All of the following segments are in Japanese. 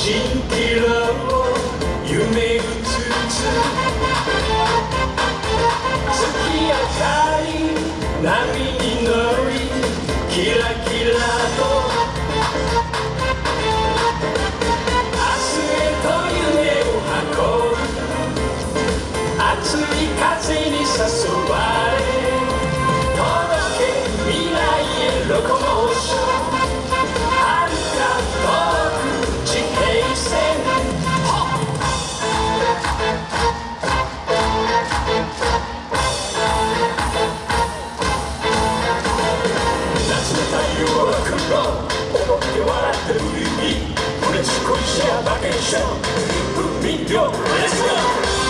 チンラを夢うつつ月明かり波に乗りキラキラと明日へと夢を運ぶ熱い風に誘う chama, quem chama, pro milhão, let's go!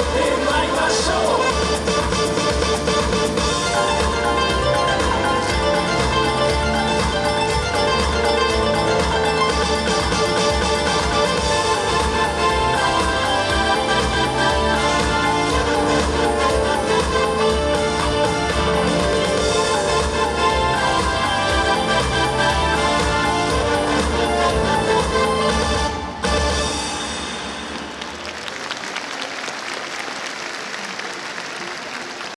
Lord.